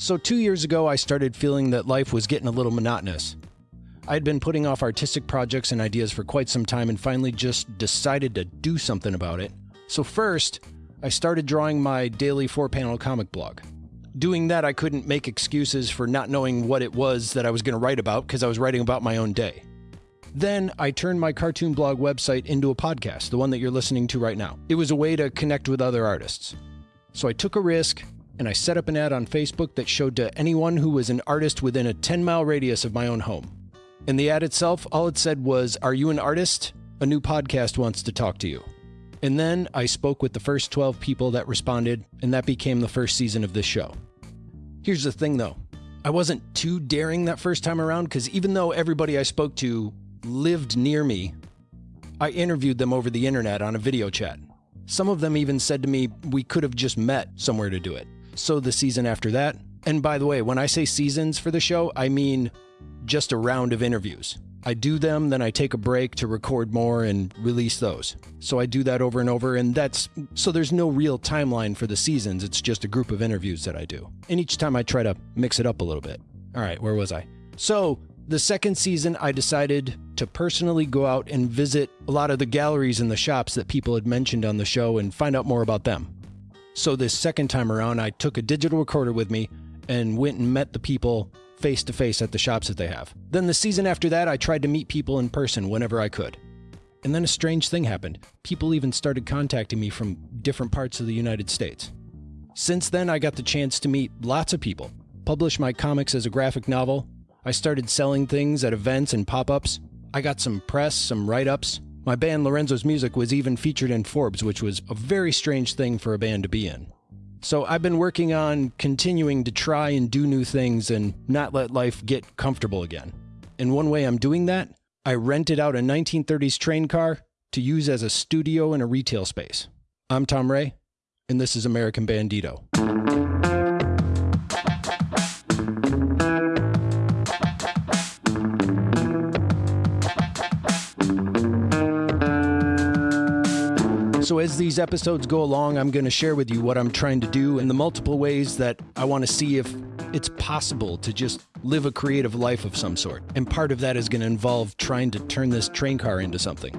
So, two years ago, I started feeling that life was getting a little monotonous. I had been putting off artistic projects and ideas for quite some time and finally just decided to do something about it. So, first, I started drawing my daily four panel comic blog. Doing that, I couldn't make excuses for not knowing what it was that I was going to write about because I was writing about my own day. Then I turned my cartoon blog website into a podcast, the one that you're listening to right now. It was a way to connect with other artists. So I took a risk and I set up an ad on Facebook that showed to anyone who was an artist within a 10 mile radius of my own home. In the ad itself, all it said was, Are you an artist? A new podcast wants to talk to you. And then I spoke with the first 12 people that responded, and that became the first season of this show. Here's the thing though I wasn't too daring that first time around because even though everybody I spoke to lived near me, I interviewed them over the internet on a video chat. Some of them even said to me we could have just met somewhere to do it. So the season after that, and by the way, when I say seasons for the show, I mean just a round of interviews. I do them, then I take a break to record more and release those. So I do that over and over, and that's so there's no real timeline for the seasons. It's just a group of interviews that I do. And each time I try to mix it up a little bit. All right, where was I? So the second season, I decided to personally go out and visit a lot of the galleries and the shops that people had mentioned on the show and find out more about them. So, this second time around, I took a digital recorder with me and went and met the people face to face at the shops that they have. Then, the season after that, I tried to meet people in person whenever I could. And then a strange thing happened. People even started contacting me from different parts of the United States. Since then, I got the chance to meet lots of people, publish my comics as a graphic novel, I started selling things at events and pop ups. I got some press, some write ups. My band Lorenzo's Music was even featured in Forbes, which was a very strange thing for a band to be in. So I've been working on continuing to try and do new things and not let life get comfortable again. And one way I'm doing that, I rented out a 1930s train car to use as a studio in a retail space. I'm Tom Ray, and this is American Bandito. So, as these episodes go along, I'm going to share with you what I'm trying to do and the multiple ways that I want to see if it's possible to just live a creative life of some sort. And part of that is going to involve trying to turn this train car into something.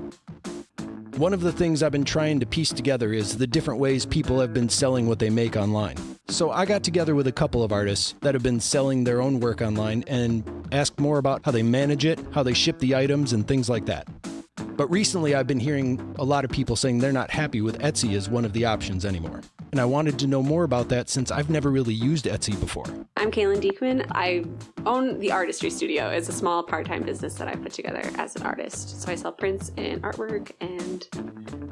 One of the things I've been trying to piece together is the different ways people have been selling what they make online. So I got together with a couple of artists that have been selling their own work online and asked more about how they manage it, how they ship the items, and things like that. But recently, I've been hearing a lot of people saying they're not happy with Etsy as one of the options anymore. And I wanted to know more about that since I've never really used Etsy before. I'm Kaylin Diekman. I own the Artistry Studio. It's a small part time business that I put together as an artist. So I sell prints and artwork and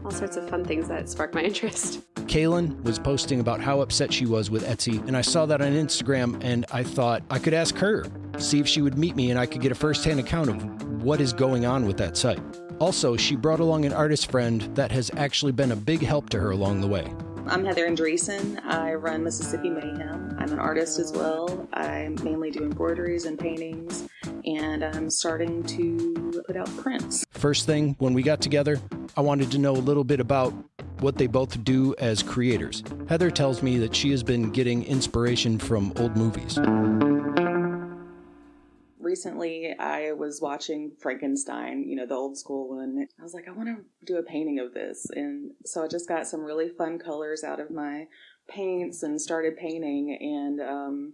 all sorts of fun things that spark my interest. Kaylin was posting about how upset she was with Etsy, and I saw that on Instagram and I thought I could ask her, see if she would meet me and I could get a first hand account of what is going on with that site. Also, she brought along an artist friend that has actually been a big help to her along the way. I'm Heather Andreessen. I run Mississippi Mayhem. I'm an artist as well. I mainly do embroideries and paintings, and I'm starting to put out prints. First thing, when we got together, I wanted to know a little bit about what they both do as creators. Heather tells me that she has been getting inspiration from old movies recently I was watching Frankenstein, you know, the old school one. I was like, I want to do a painting of this. And so I just got some really fun colors out of my paints and started painting. And um,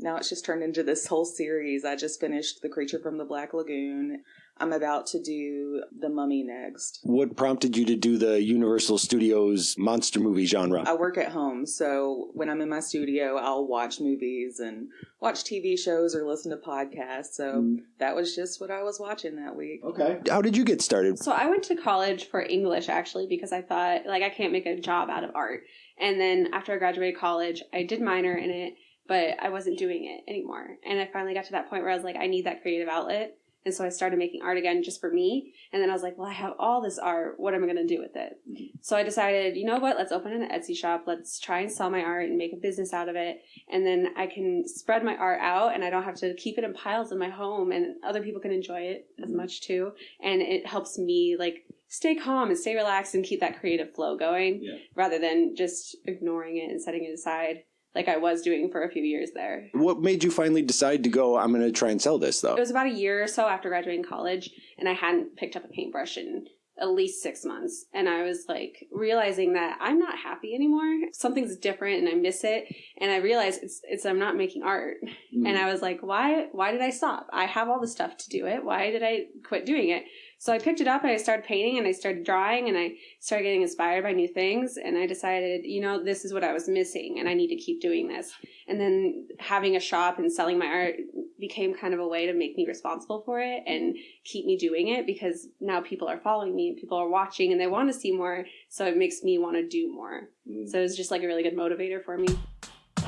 now it's just turned into this whole series. I just finished The Creature from the Black Lagoon. I'm about to do The Mummy next. What prompted you to do the Universal Studios monster movie genre? I work at home, so when I'm in my studio, I'll watch movies and watch TV shows or listen to podcasts. So mm. that was just what I was watching that week. Okay. How did you get started? So I went to college for English actually because I thought like I can't make a job out of art. And then after I graduated college, I did minor in it, but I wasn't doing it anymore. And I finally got to that point where I was like I need that creative outlet. And so I started making art again just for me. And then I was like, well, I have all this art. What am I going to do with it? Mm-hmm. So I decided, you know what? Let's open an Etsy shop. Let's try and sell my art and make a business out of it. And then I can spread my art out and I don't have to keep it in piles in my home and other people can enjoy it as mm-hmm. much too. And it helps me like stay calm and stay relaxed and keep that creative flow going yeah. rather than just ignoring it and setting it aside. Like I was doing for a few years there. What made you finally decide to go, I'm going to try and sell this, though? It was about a year or so after graduating college, and I hadn't picked up a paintbrush in at least six months. And I was like realizing that I'm not happy anymore. Something's different and I miss it. And I realized it's, it's, I'm not making art. Mm. And I was like, why, why did I stop? I have all the stuff to do it. Why did I quit doing it? So I picked it up and I started painting and I started drawing and I started getting inspired by new things. And I decided, you know, this is what I was missing and I need to keep doing this. And then having a shop and selling my art became kind of a way to make me responsible for it and keep me doing it because now people are following me and people are watching and they want to see more. So it makes me want to do more. Mm. So it was just like a really good motivator for me.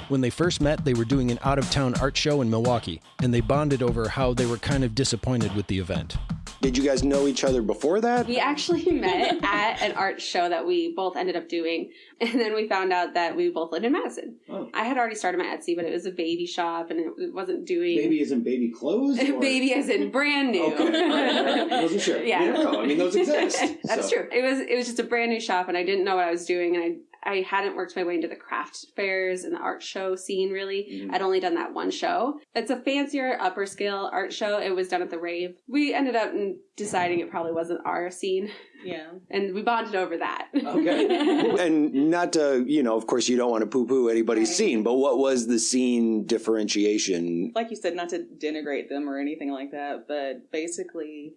When they first met, they were doing an out of town art show in Milwaukee, and they bonded over how they were kind of disappointed with the event. Did you guys know each other before that? We actually met at an art show that we both ended up doing. And then we found out that we both lived in Madison. Oh. I had already started my Etsy, but it was a baby shop and it it wasn't doing. Baby isn't baby clothes? baby as in brand new. sure. Yeah. I mean, those exist. That's so. true. It was it was just a brand new shop, and I didn't know what I was doing, and I I hadn't worked my way into the craft fairs and the art show scene really. Mhm. I'd only done that one show. It's a fancier, upper scale art show. It was done at the rave. We ended up deciding it probably wasn't our scene, Yeah. and we bonded over that. Okay. and not to, you know, of course, you don't want to poo poo anybody's Right. scene, but what was the scene differentiation? Like you said, not to denigrate them or anything like that, but basically,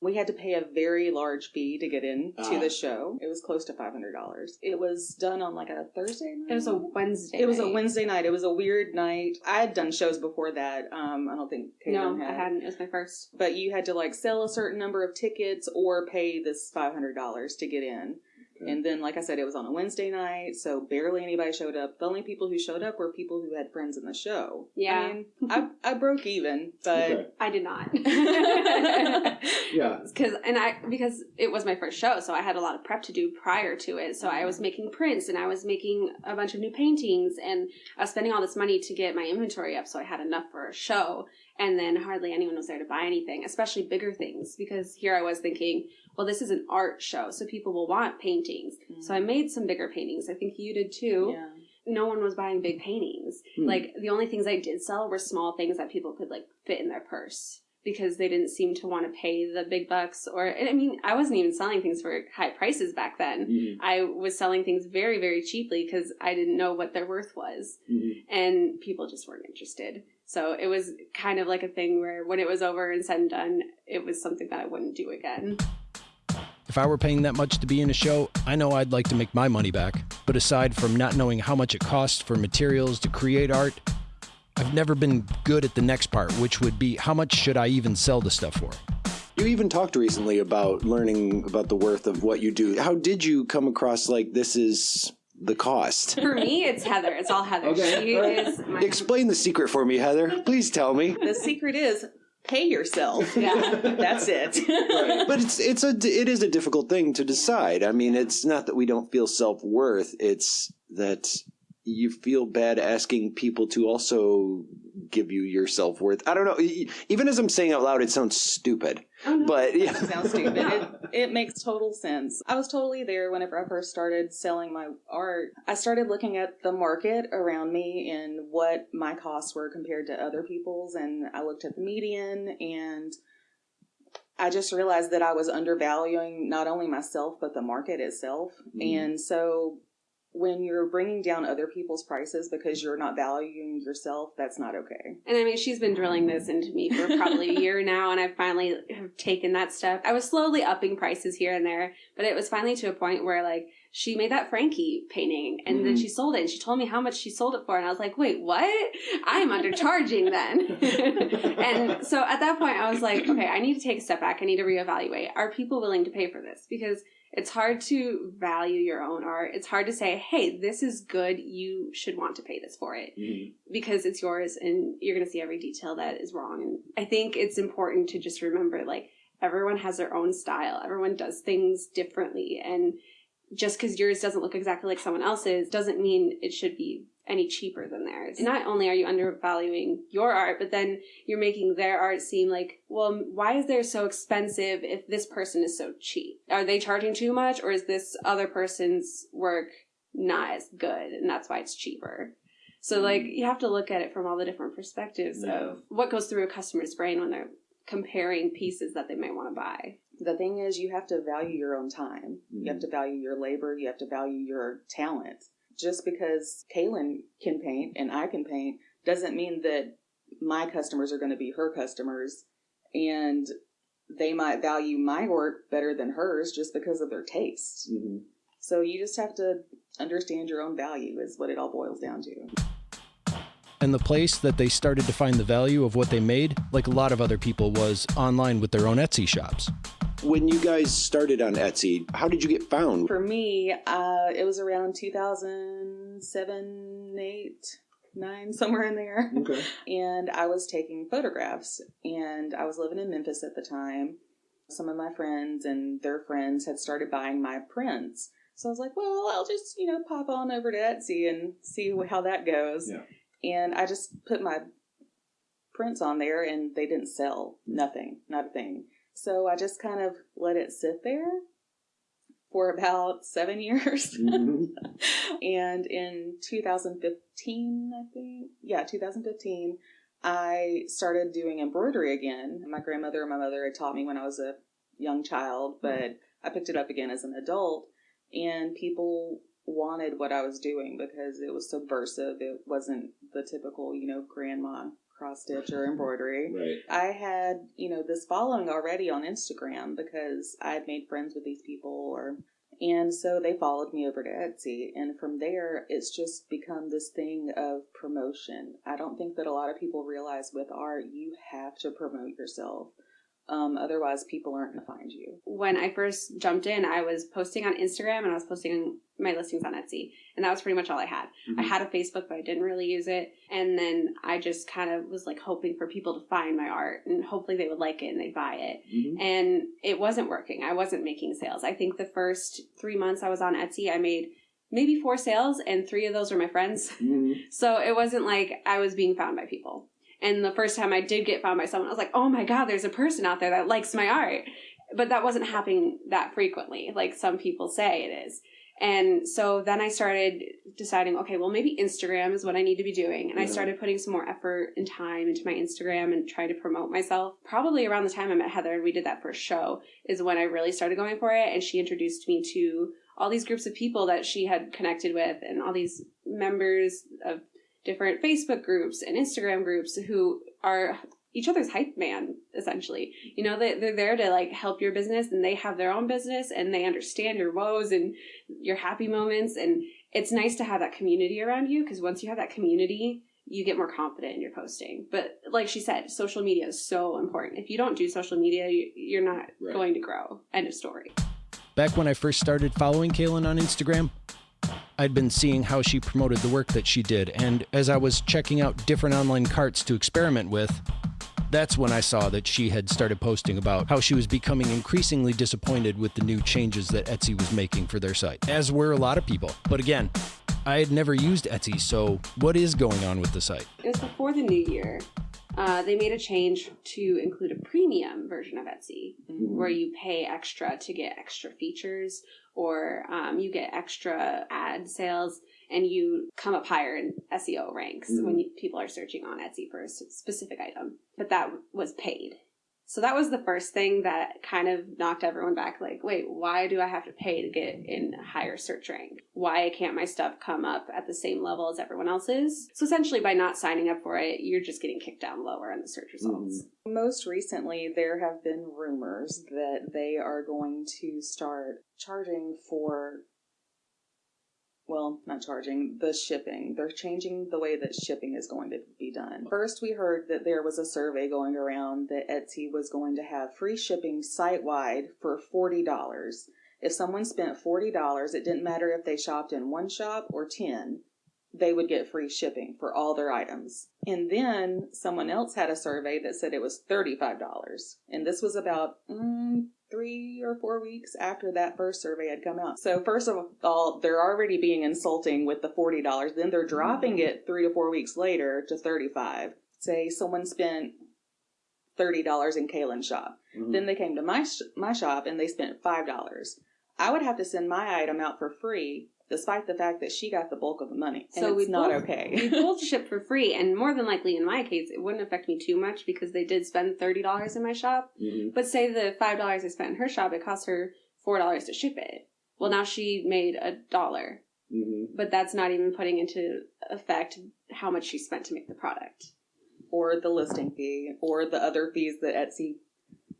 we had to pay a very large fee to get in to Ah. the show. It was close to five hundred dollars. It was done on like a Thursday night. it was a Wednesday. It was a. Wednesday night. It was a weird night. I had done shows before that. Um, I don't think No, Caitlin I hadn't. It was my first. But you had to like sell a certain number of tickets or pay this five hundred dollars to get in. Okay. And then, like I said, it was on a Wednesday night, so barely anybody showed up. The only people who showed up were people who had friends in the show. Yeah. I mean, I, I broke even, but I did not. Yeah. because and I because it was my first show, so I had a lot of prep to do prior to it. So I mm-hmm. was making prints and I was making a bunch of new paintings and I was spending all this money to get my inventory up, so I had enough for a show. And then hardly anyone was there to buy anything, especially bigger things, because here I was thinking, well, this is an art show, so people will want paintings. So I made some bigger paintings. I think you did too. yeah. No one was buying big paintings. Hmm. Like the only things I did sell were small things that people could like fit in their purse because they didn't seem to want to pay the big bucks or I mean I wasn't even selling things for high prices back then. Mhm. I was selling things very very cheaply because I didn't know what their worth was Mhm. and people just weren't interested. So it was kind of like a thing where when it was over and said and done, it was something that I wouldn't do again. If I were paying that much to be in a show, I know I'd like to make my money back. But aside from not knowing how much it costs for materials to create art, I've never been good at the next part, which would be how much should I even sell the stuff for? You even talked recently about learning about the worth of what you do. How did you come across like this is the cost? For me, it's Heather. It's all Heather. Okay. She is my Explain the secret for me, Heather. Please tell me. The secret is pay yourself. Yeah. That's it. But it's it's a it is a difficult thing to decide. I mean, it's not that we don't feel self worth. It's that you feel bad asking people to also give you your self worth. I don't know. Even as I'm saying out loud, it sounds stupid. Oh, no. But yeah, Sounds stupid. It, it makes total sense. I was totally there whenever I first started selling my art. I started looking at the market around me and what my costs were compared to other people's, and I looked at the median and I just realized that I was undervaluing not only myself but the market itself. Mhm. And so when you're bringing down other people's prices because you're not valuing yourself, that's not okay. And I mean, she's been drilling this into me for probably a year now, and I finally have taken that step. I was slowly upping prices here and there, but it was finally to a point where, like, she made that Frankie painting, and then Mhm. she sold it, and she told me how much she sold it for, and I was like, wait, what? I am undercharging then. and so at that point, I was like, okay, I need to take a step back. I need to reevaluate. Are people willing to pay for this? Because it's hard to value your own art. It's hard to say, hey, this is good. You should want to pay this for it mm-hmm. because it's yours and you're going to see every detail that is wrong. And I think it's important to just remember like everyone has their own style, everyone does things differently. And just because yours doesn't look exactly like someone else's doesn't mean it should be any cheaper than theirs. Not only are you undervaluing your art, but then you're making their art seem like, well, why is theirs so expensive if this person is so cheap? Are they charging too much or is this other person's work not as good and that's why it's cheaper? So like you have to look at it from all the different perspectives Yeah. of what goes through a customer's brain when they're comparing pieces that they might want to buy. The thing is, you have to value your own time. You Mhm. have to value your labor. You have to value your talent. Just because Kaylin can paint and I can paint doesn't mean that my customers are going to be her customers and they might value my work better than hers just because of their taste. Mhm. So you just have to understand your own value, is what it all boils down to. And the place that they started to find the value of what they made, like a lot of other people, was online with their own Etsy shops. When you guys started on Etsy, how did you get found? For me, uh, it was around 2007, 8, 9, somewhere in there. Okay. and I was taking photographs. And I was living in Memphis at the time. Some of my friends and their friends had started buying my prints. So I was like, well, I'll just, you know, pop on over to Etsy and see how that goes. Yeah. And I just put my prints on there and they didn't sell. Nothing, not a thing. So I just kind of let it sit there for about seven years. Mhm. and in 2015, I think, yeah, 2015, I started doing embroidery again. My grandmother and my mother had taught me when I was a young child, but I picked it up again as an adult. And people wanted what I was doing because it was subversive. It wasn't the typical, you know, grandma cross stitch or embroidery. Right. I had, you know, this following already on Instagram because I had made friends with these people or and so they followed me over to Etsy and from there it's just become this thing of promotion. I don't think that a lot of people realize with art you have to promote yourself. Um, otherwise people aren't going to find you. When I first jumped in, I was posting on Instagram and I was posting my listings on Etsy, and that was pretty much all I had. I Mhm. had a Facebook, but I didn't really use it. And then I just kind of was like hoping for people to find my art and hopefully they would like it and they'd buy it. Mhm. And it wasn't working. I wasn't making sales. I think the first three months I was on Etsy, I made maybe four sales, and three of those were my friends. Mhm. So it wasn't like I was being found by people. And the first time I did get found by someone, I was like, oh my God, there's a person out there that likes my art. But that wasn't happening that frequently, like some people say it is. And so then I started deciding, okay, well, maybe Instagram is what I need to be doing. And I started putting some more effort and time into my Instagram and trying to promote myself. Probably around the time I met Heather and we did that first show is when I really started going for it. And she introduced me to all these groups of people that she had connected with and all these members of different Facebook groups and Instagram groups who are each other's hype man, essentially. You know, they, they're there to like help your business and they have their own business and they understand your woes and your happy moments. And it's nice to have that community around you because once you have that community, you get more confident in your posting. But like she said, social media is so important. If you don't do social media, you- you're not Right. going to grow. End of story. Back when I first started following Kaylin on Instagram, I'd been seeing how she promoted the work that she did, and as I was checking out different online carts to experiment with, that's when I saw that she had started posting about how she was becoming increasingly disappointed with the new changes that Etsy was making for their site, as were a lot of people. But again, I had never used Etsy, so what is going on with the site? It was before the new year. Uh, they made a change to include a premium version of Etsy, where you pay extra to get extra features, or um, you get extra ad sales, and you come up higher in SEO ranks when you, people are searching on Etsy for a specific item. But that was paid. So that was the first thing that kind of knocked everyone back. Like, wait, why do I have to pay to get in higher search rank? Why can't my stuff come up at the same level as everyone else's? So essentially, by not signing up for it, you're just getting kicked down lower in the search mm-hmm. results. Most recently, there have been rumors that they are going to start charging for, well, not charging, the shipping. They're changing the way that shipping is going to be done. First, we heard that there was a survey going around that Etsy was going to have free shipping site wide for $40. If someone spent $40, it didn't matter if they shopped in one shop or 10 they would get free shipping for all their items. And then someone else had a survey that said it was $35. And this was about mm, three or four weeks after that first survey had come out. So, first of all, they're already being insulting with the $40. Then they're dropping it three to four weeks later to 35 Say someone spent $30 in Kaylin's shop. Mhm. Then they came to my sh- my shop and they spent five dollars. I would have to send my item out for free despite the fact that she got the bulk of the money. And So it's we not both- okay. we both ship for free, and more than likely, in my case, it wouldn't affect me too much because they did spend thirty dollars in my shop. Mhm. But say the five dollars I spent in her shop, it cost her four dollars to ship it. Well, now she made a dollar, Mhm. but that's not even putting into effect how much she spent to make the product. or the listing fee, or the other fees that Etsy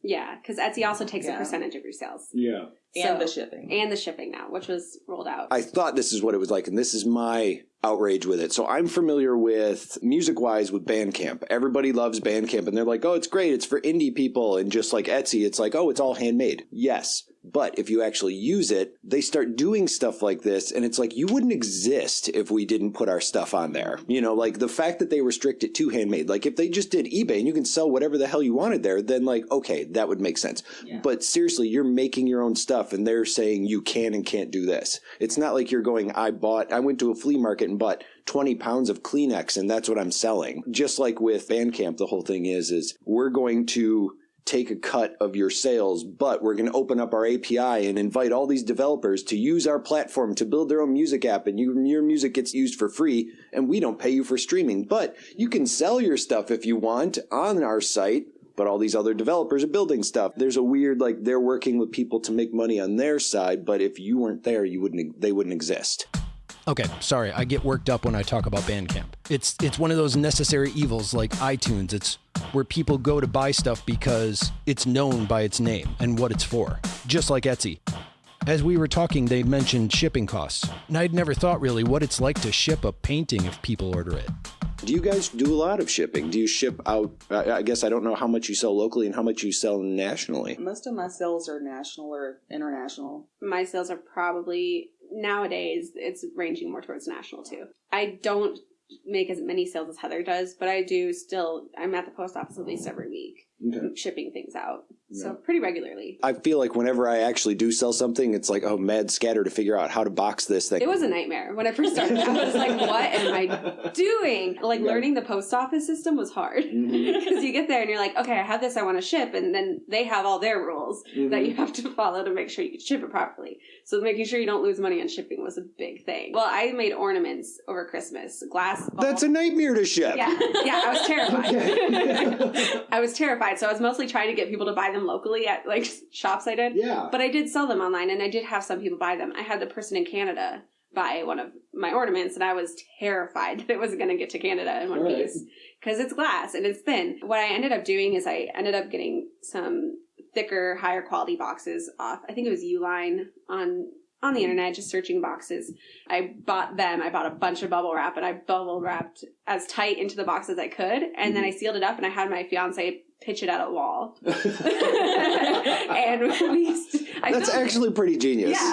Yeah, because Etsy also takes a percentage of your sales Yeah. And So- the shipping. and the shipping now, which was rolled out. I thought this is what it was like, and this is my outrage with it. So I'm familiar with music wise with Bandcamp. Everybody loves Bandcamp, and they're like, oh, it's great. It's for indie people. And just like Etsy, it's like, oh, it's all handmade. Yes. But if you actually use it, they start doing stuff like this, and it's like you wouldn't exist if we didn't put our stuff on there. You know, like the fact that they restrict it to handmade. Like if they just did eBay and you can sell whatever the hell you wanted there, then like okay, that would make sense. Yeah. But seriously, you're making your own stuff, and they're saying you can and can't do this. It's not like you're going. I bought. I went to a flea market and bought 20 pounds of Kleenex, and that's what I'm selling. Just like with Bandcamp, the whole thing is is we're going to take a cut of your sales, but we're going to open up our API and invite all these developers to use our platform to build their own music app and you, your music gets used for free and we don't pay you for streaming. But you can sell your stuff if you want on our site. But all these other developers are building stuff. There's a weird like they're working with people to make money on their side, but if you weren't there, you wouldn't they wouldn't exist. Okay, sorry, I get worked up when I talk about Bandcamp. It's it's one of those necessary evils like iTunes. It's where people go to buy stuff because it's known by its name and what it's for, just like Etsy. As we were talking, they mentioned shipping costs, and I'd never thought really what it's like to ship a painting if people order it. Do you guys do a lot of shipping? Do you ship out? I I guess I don't know how much you sell locally and how much you sell nationally. Most of my sales are national or international. my sales are probably nowadays it's ranging more towards national too. I don't make as many sales as Heather does, but I do still I'm at the post office at least every week shipping things out. So pretty regularly. I feel like whenever I actually do sell something, it's like oh, mad scatter to figure out how to box this thing. It was a nightmare when I first started. I was like, "What am I doing?" Like Yeah. learning the post office system was hard mm-hmm. because you get there and you're like, "Okay, I have this. I want to ship," and then they have all their rules that you mm-hmm. have to follow to make sure you can ship it properly. So making sure you don't lose money on shipping was a big thing. Well, I made ornaments over Christmas, glass. That's a nightmare to ship. yeah, yeah. I was terrified. I was terrified. So I was mostly trying to get people to buy them locally at like shops I did. yeah. But I did sell them online and I did have some people buy them. I had the person in Canada buy one of my ornaments and I was terrified that it wasn't going to get to Canada in one Right. piece because it's glass and it's thin. What I ended up doing is I ended up getting some thicker, higher quality boxes off. I think it was Uline on on the mm. internet just searching boxes. I bought them. I bought a bunch of bubble wrap and I bubble wrapped as tight into the box as I could and then mm-hmm. I sealed it up and I had my fiance pitch it at a wall. and we I That's filmed actually pretty genius. Yeah,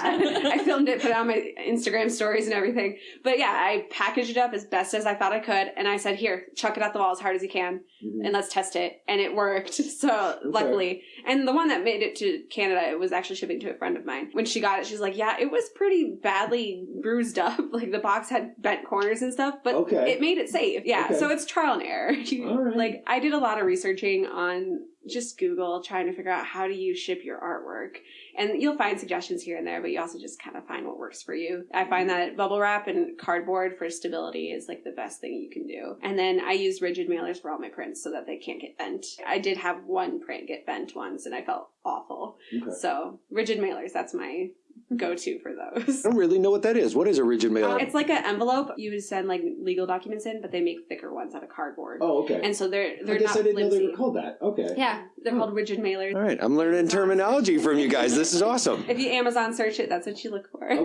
I filmed it, put it on my Instagram stories and everything. But yeah, I packaged it up as best as I thought I could, and I said, "Here, chuck it at the wall as hard as you can, Mhm. and let's test it." And it worked. So luckily, and the one that made it to Canada, it was actually shipping to a friend of mine. When she got it, she's like, "Yeah, it was pretty badly bruised up. Like the box had bent corners and stuff, but Okay. it made it safe. Yeah, Okay. so it's trial and error. You- right. Like I did a lot of researching on just Google, trying to figure out how do you ship your artwork and you'll find suggestions here and there, but you also just kind of find what works for you. I find that bubble wrap and cardboard for stability is like the best thing you can do. And then I use rigid mailers for all my prints so that they can't get bent. I did have one print get bent once and I felt awful. Okay. So rigid mailers, that's my go-to for those. I don't really know what that is. What is a rigid mailer? Uh, it's like an envelope you would send like legal documents in, but they make thicker ones out of cardboard. oh, okay. And so they're they're I guess not I didn't know they were called that. Okay. Yeah, they're Hmm. called rigid mailers. All right, I'm learning terminology from you guys. This is awesome. If you Amazon search it, that's what you look for.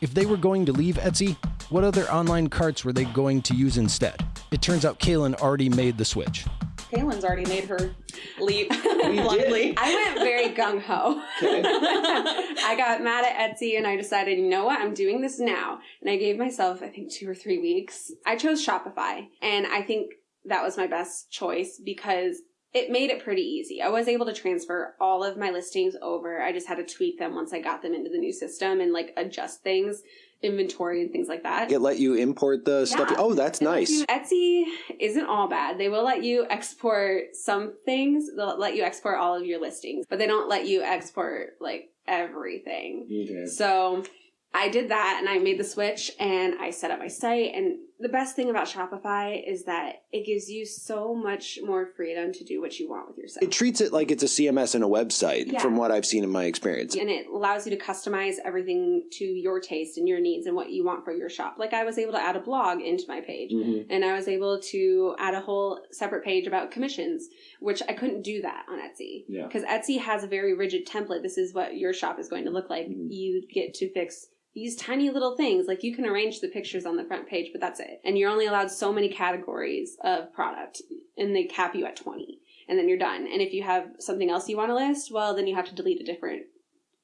If they were going to leave Etsy, what other online carts were they going to use instead? It turns out Kaylin already made the switch. Kaylin's already made her leap did. blindly. I went very gung ho. Okay. I got mad at Etsy and I decided, you know what, I'm doing this now. And I gave myself, I think, two or three weeks. I chose Shopify, and I think that was my best choice because it made it pretty easy. I was able to transfer all of my listings over. I just had to tweak them once I got them into the new system and like adjust things, inventory and things like that. It let you import the stuff. Oh, that's It nice. you- Etsy isn't all bad. They will let you export some things. They'll let you export all of your listings, but they don't let you export like everything. Okay. So I did that and I made the switch and I set up my site. And the best thing about Shopify is that it gives you so much more freedom to do what you want with your site. It treats it like it's a CMS and a website, Yeah. from what I've seen in my experience. and it allows you to customize everything to your taste and your needs and what you want for your shop. Like I was able to add a blog into my page Mhm. and I was able to add a whole separate page about commissions, which I couldn't do that on Etsy. Yeah. Because Etsy has a very rigid template. This is what your shop is going to look like. Mhm. You get to fix these tiny little things. Like you can arrange the pictures on the front page, but that's it. And you're only allowed so many categories of product and they cap you at 20 and then you're done. And if you have something else you want to list, well, then you have to delete a different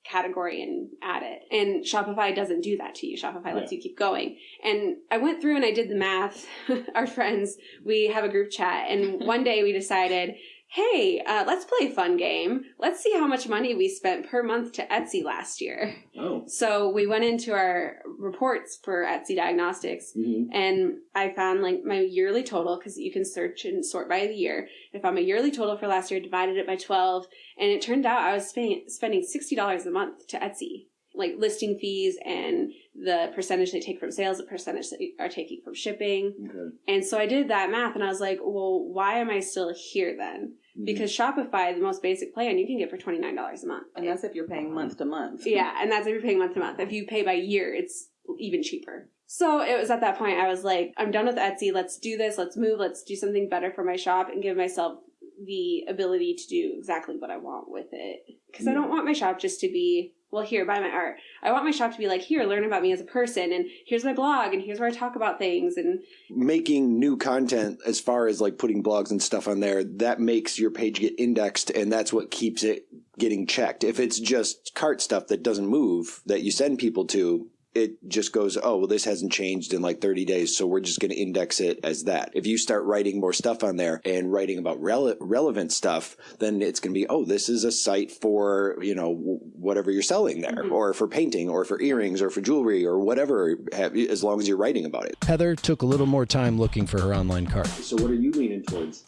category and add it. And Shopify doesn't do that to you. Shopify lets you keep going. And I went through and I did the math. Our friends, we have a group chat, and one day we decided, hey, uh, let's play a fun game. Let's see how much money we spent per month to Etsy last year. Oh. So we went into our reports for Etsy Diagnostics Mhm. and I found like my yearly total because you can search and sort by the year. If I'm a yearly total for last year, divided it by 12, and it turned out I was spending, spending $60 a month to Etsy, like listing fees and the percentage they take from sales, the percentage they are taking from shipping. Okay. And so I did that math and I was like, well, why am I still here then? Mhm. Because Shopify, the most basic plan, you can get for $29 a month. And that's if you're paying month to month. Yeah, and that's if you're paying month to month. If you pay by year, it's even cheaper. So it was at that point I was like, I'm done with Etsy. Let's do this. Let's move. Let's do something better for my shop and give myself the ability to do exactly what I want with it. Because I don't want my shop just to be, well, here, buy my art. I want my shop to be like, here, learn about me as a person, and here's my blog, and here's where I talk about things, and making new content as far as like putting blogs and stuff on there that makes your page get indexed and that's what keeps it getting checked if it's just cart stuff that doesn't move that you send people to it just goes oh well this hasn't changed in like 30 days so we're just going to index it as that if you start writing more stuff on there and writing about rele- relevant stuff then it's going to be oh this is a site for you know w- whatever you're selling there Mhm. or for painting or for earrings or for jewelry or whatever have, as long as you're writing about it Heather took a little more time looking for her online cart. so what are you leaning towards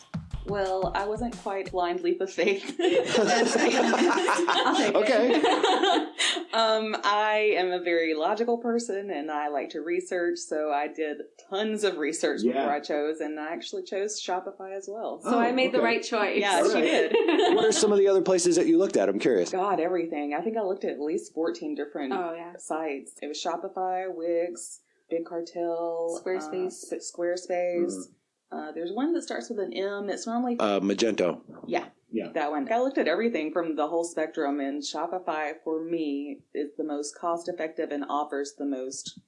Well, I wasn't quite blind leap of faith. I'll take it. Okay. um, I am a very logical person, and I like to research. So I did tons of research Yeah. before I chose, and I actually chose Shopify as well. so I Oh, made the right choice. Yeah, she did. what are some of the other places that you looked at? I'm curious. God, everything. I think I looked at at least fourteen different oh, yeah. sites. It was Shopify, Wix, Big Cartel, Squarespace. uh, Squarespace. Uh, there's one that starts with an M. It's normally Uh, Magento. yeah, Yeah. that one. I looked at everything from the whole spectrum, and Shopify for me is the most cost effective and offers the most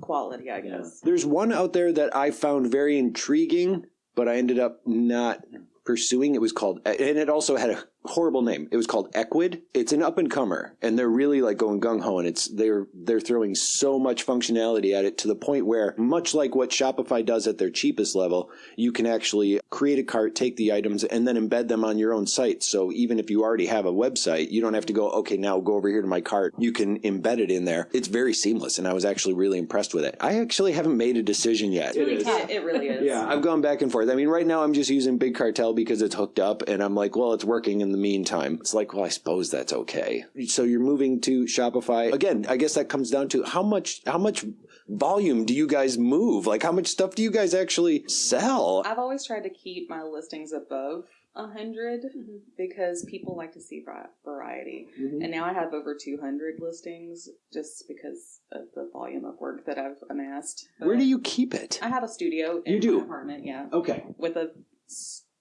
quality. I guess. There's one out there that I found very intriguing, but I ended up not pursuing. It was called, and it also had a horrible name. It was called Ecwid. It's an up and comer, and they're really like going gung ho, and it's they're they're throwing so much functionality at it to the point where, much like what Shopify does at their cheapest level, you can actually create a cart, take the items, and then embed them on your own site. So even if you already have a website, you don't have to go, okay, now go over here to my cart. You can embed it in there. It's very seamless, and I was actually really impressed with it. I actually haven't made a decision yet. really It, tough. it really is. Yeah, I've gone back and forth. I mean, right now I'm just using Big Cartel because it's hooked up, and I'm like, well, it's working in the meantime. It's like, well, I suppose that's okay. So you're moving to Shopify again. I guess that comes down to how much how much volume do you guys move? Like, how much stuff do you guys actually sell? I've always tried to keep my listings above a 100 Mhm. because people like to see variety. Mm-hmm. And now I have over 200 listings just because of the volume of work that I've amassed. Where do you keep it? I have a studio in You do? my apartment, yeah, Okay. with a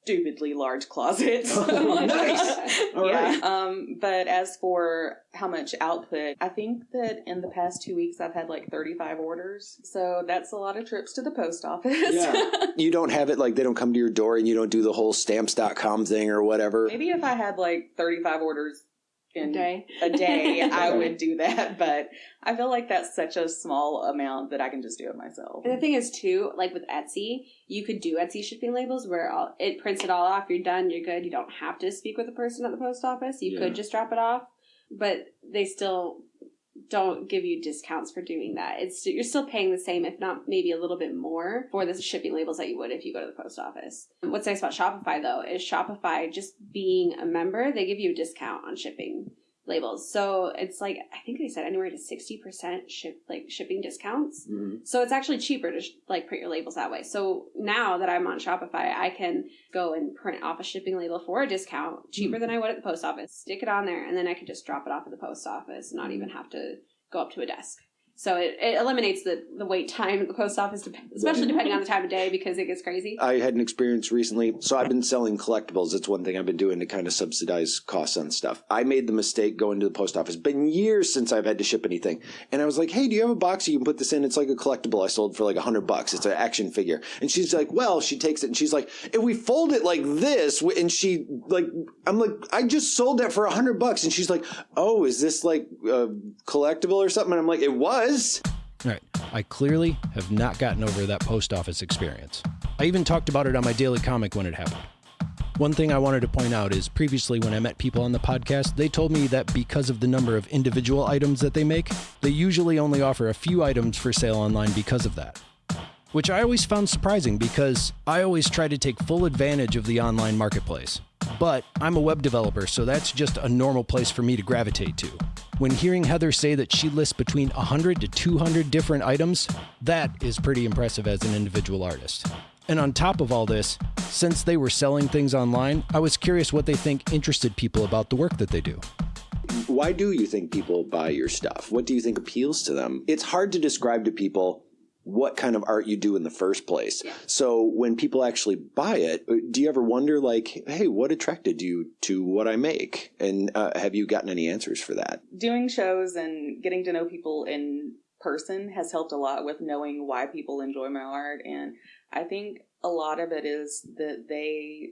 stupidly large closet. Nice. All yeah. right. Um, but as for how much output, I think that in the past two weeks I've had like 35 orders. So that's a lot of trips to the post office. Yeah. You don't have it like they don't come to your door and you don't do the whole stamps.com thing or whatever. Maybe if I had like 35 orders in Day. a day, I would do that. But I feel like that's such a small amount that I can just do it myself. And the thing is, too, like with Etsy, you could do Etsy shipping labels where all, it prints it all off. You're done. You're good. You don't have to speak with the person at the post office. You Yeah. could just drop it off, but they still don't give you discounts for doing that. It's you're still paying the same, if not maybe a little bit more, for the shipping labels that you would if you go to the post office. What's nice about Shopify though is Shopify just being a member, they give you a discount on shipping labels. So it's like I think they said anywhere to sixty percent ship like shipping discounts. Mhm. So it's actually cheaper to sh- like print your labels that way. So now that I'm on Shopify, I can go and print off a shipping label for a discount, cheaper than I would at the post office. Stick it on there, and then I can just drop it off at the post office, and not even have to go up to a desk. So it, it eliminates the, the wait time at the post office, especially depending on the time of day because it gets crazy. I had an experience recently. So I've been selling collectibles. It's one thing I've been doing to kind of subsidize costs on stuff. I made the mistake going to the post office. Been years since I've had to ship anything. And I was like, hey, do you have a box you can put this in? It's like a collectible I sold for like a hundred bucks. It's an action figure. And she's like, well, she takes it and she's like, if we fold it like this, and she like, I'm like, I just sold that for a hundred bucks. And she's like, oh, is this like a collectible or something? And I'm like, it was. All right, I clearly have not gotten over that post office experience. I even talked about it on my daily comic when it happened. One thing I wanted to point out is previously when I met people on the podcast, they told me that because of the number of individual items that they make, they usually only offer a few items for sale online because of that. Which I always found surprising because I always try to take full advantage of the online marketplace. But I'm a web developer, so that's just a normal place for me to gravitate to. When hearing Heather say that she lists between 100 to 200 different items, that is pretty impressive as an individual artist. And on top of all this, since they were selling things online, I was curious what they think interested people about the work that they do. why do you think people buy your stuff? What do you think appeals to them? It's hard to describe to people what kind of art you do in the first place. So when people actually buy it, do you ever wonder like, hey, what attracted you to what I make? And uh, have you gotten any answers for that? doing shows and getting to know people in person has helped a lot with knowing why people enjoy my art and i think a lot of it is that they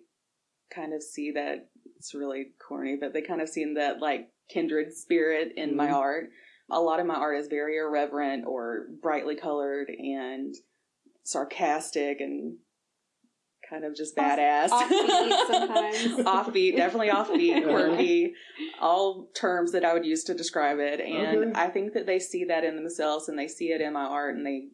kind of see that it's really corny but they kind of see that like kindred spirit in my Mhm. art a lot of my art is very irreverent or brightly colored and sarcastic and kind of just Off- badass offbeat sometimes. offbeat definitely offbeat quirky all terms that I would use to describe it. And Okay. I think that they see that in themselves and they see it in my art and they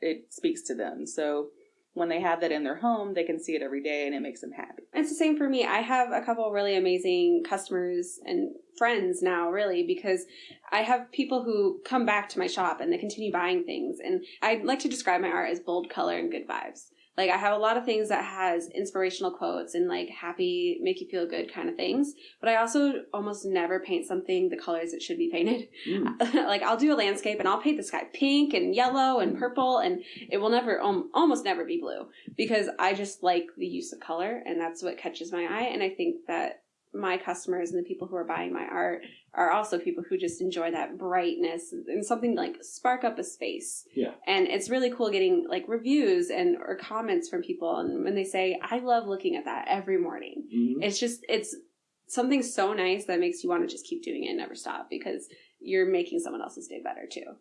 it speaks to them. So when they have that in their home, they can see it every day and it makes them happy. It's the same for me. I have a couple really amazing customers and friends now, really, because I have people who come back to my shop and they continue buying things. And I like to describe my art as bold color and good vibes. Like I have a lot of things that has inspirational quotes and like happy, make you feel good kind of things. But I also almost never paint something the colors it should be painted. like I'll do a landscape and I'll paint the sky pink and yellow and purple and it will never, um, almost never be blue because I just like the use of color and that's what catches my eye. And I think that my customers and the people who are buying my art are also people who just enjoy that brightness and something like spark up a space. Yeah. And it's really cool getting like reviews and or comments from people and when they say, I love looking at that every morning. Mhm. It's just it's something so nice that makes you want to just keep doing it and never stop because you're making someone else's day better too.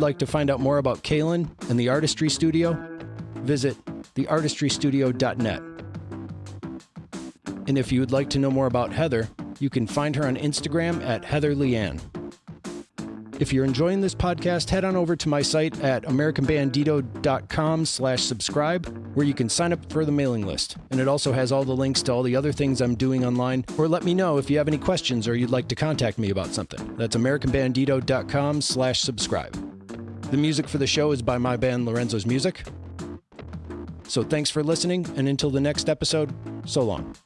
If you would like to find out more about Kaylin and the Artistry Studio, visit theartistrystudio.net. And if you would like to know more about Heather, you can find her on Instagram at Heather Leanne. If you're enjoying this podcast, head on over to my site at americanbandito.com slash subscribe, where you can sign up for the mailing list. And it also has all the links to all the other things I'm doing online, or let me know if you have any questions or you'd like to contact me about something. That's americanbandito.com slash subscribe. The music for the show is by my band Lorenzo's Music. So thanks for listening, and until the next episode, so long.